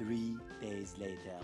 Three days later.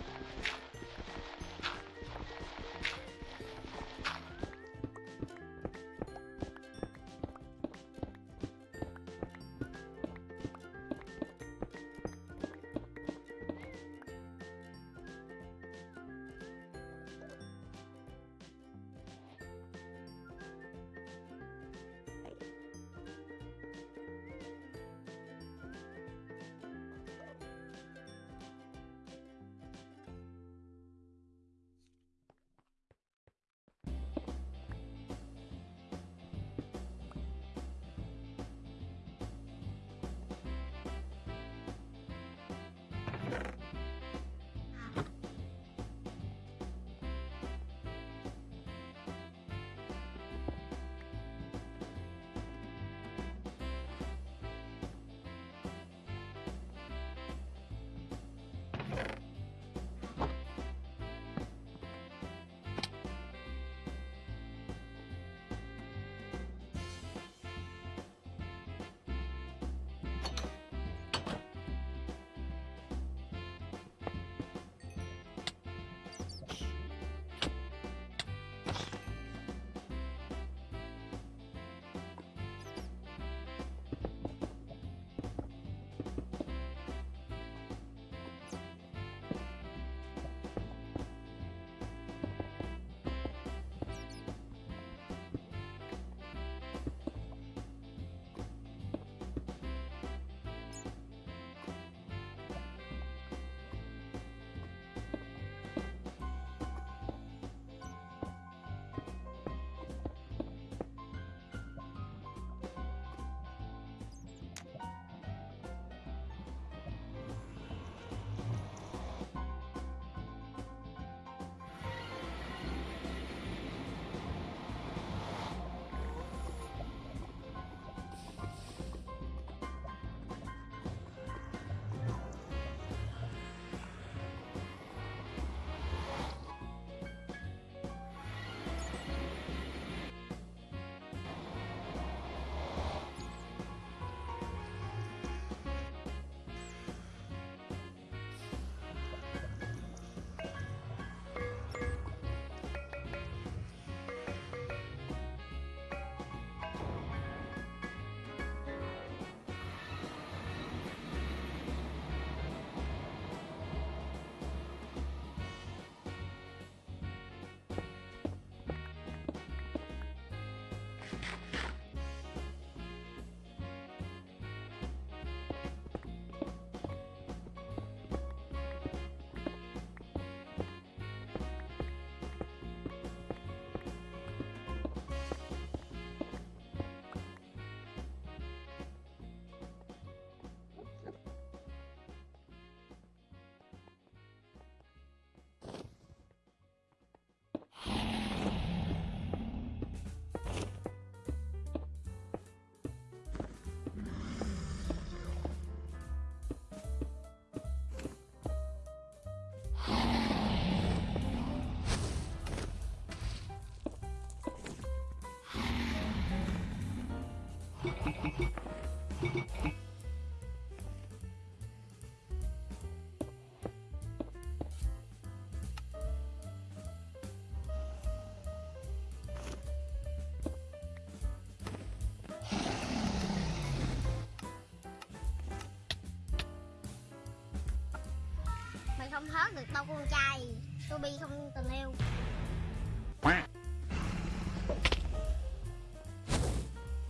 Không hớt được bao con trai. Toby không tình yêu.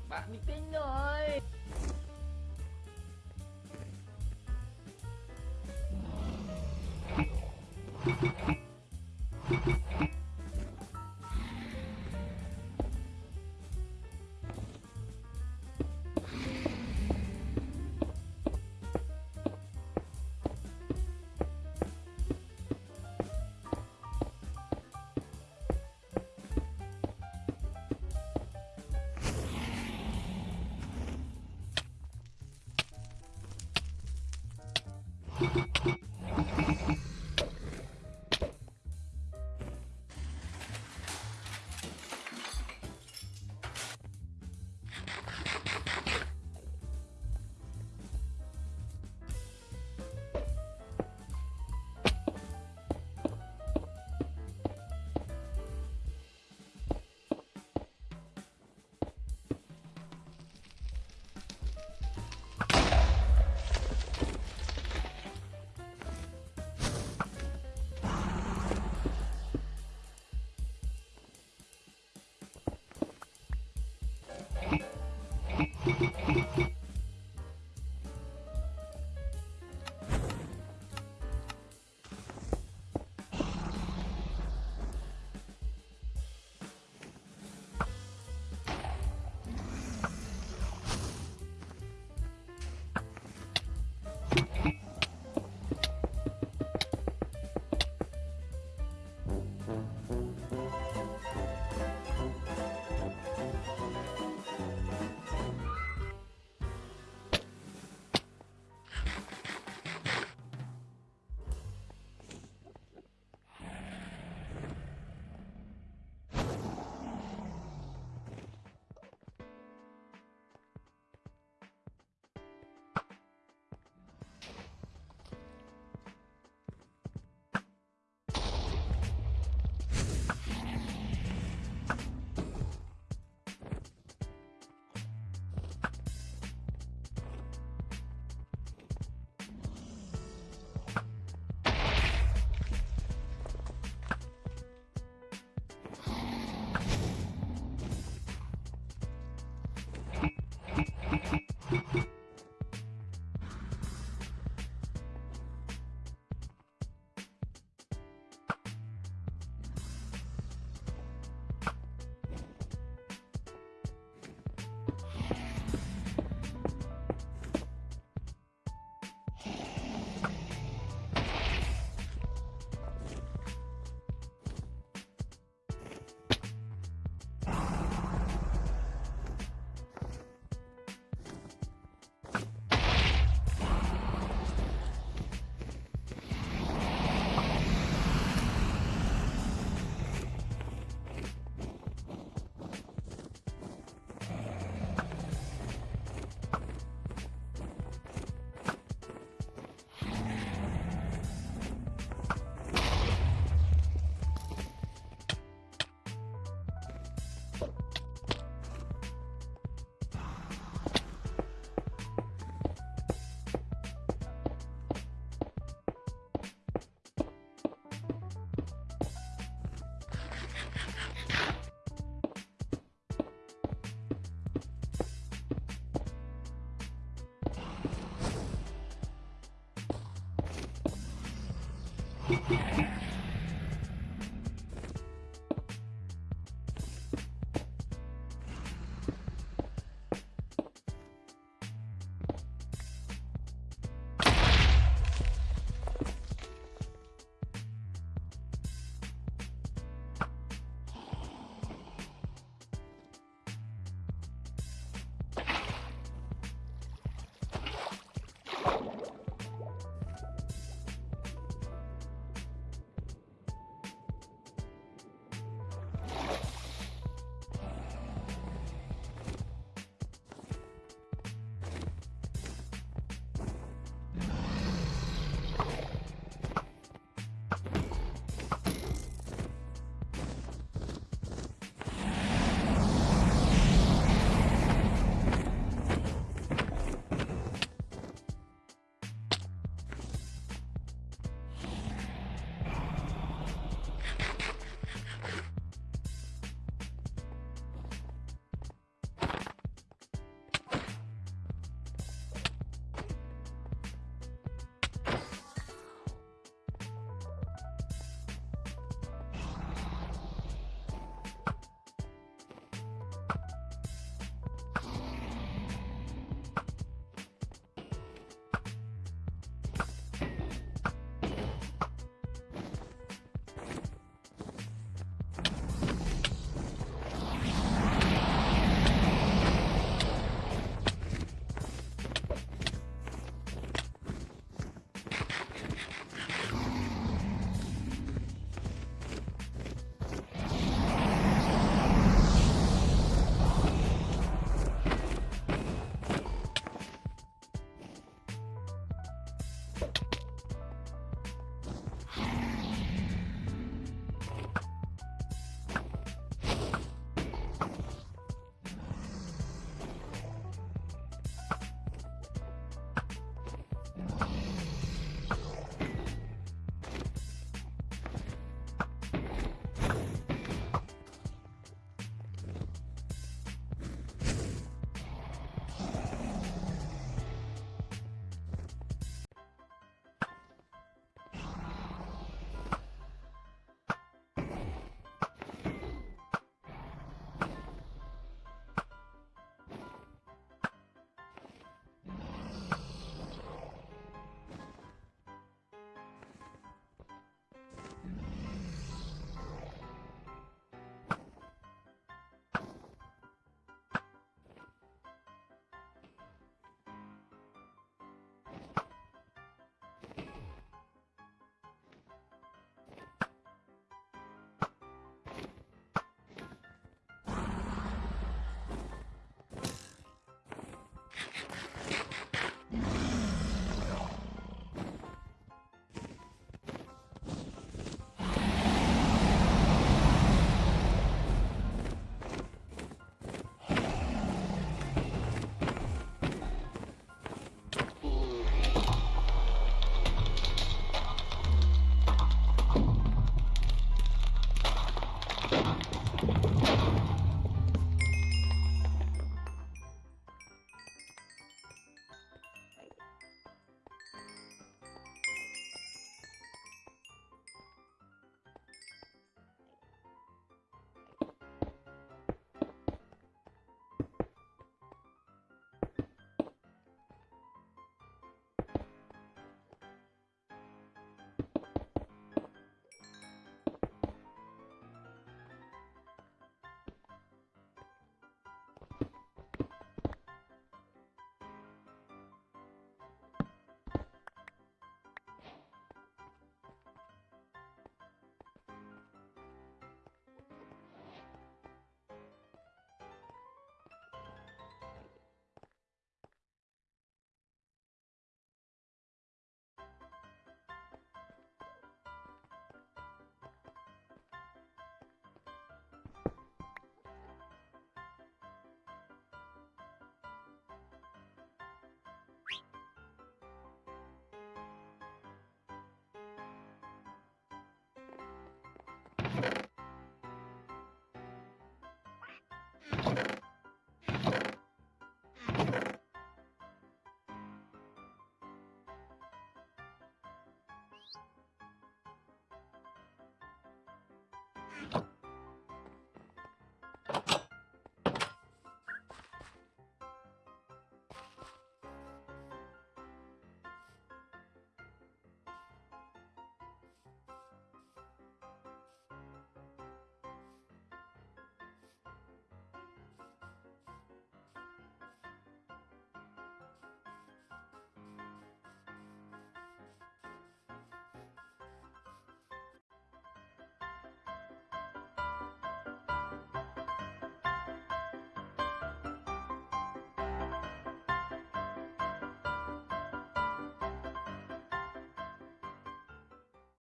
Bạn bị kinh rồi.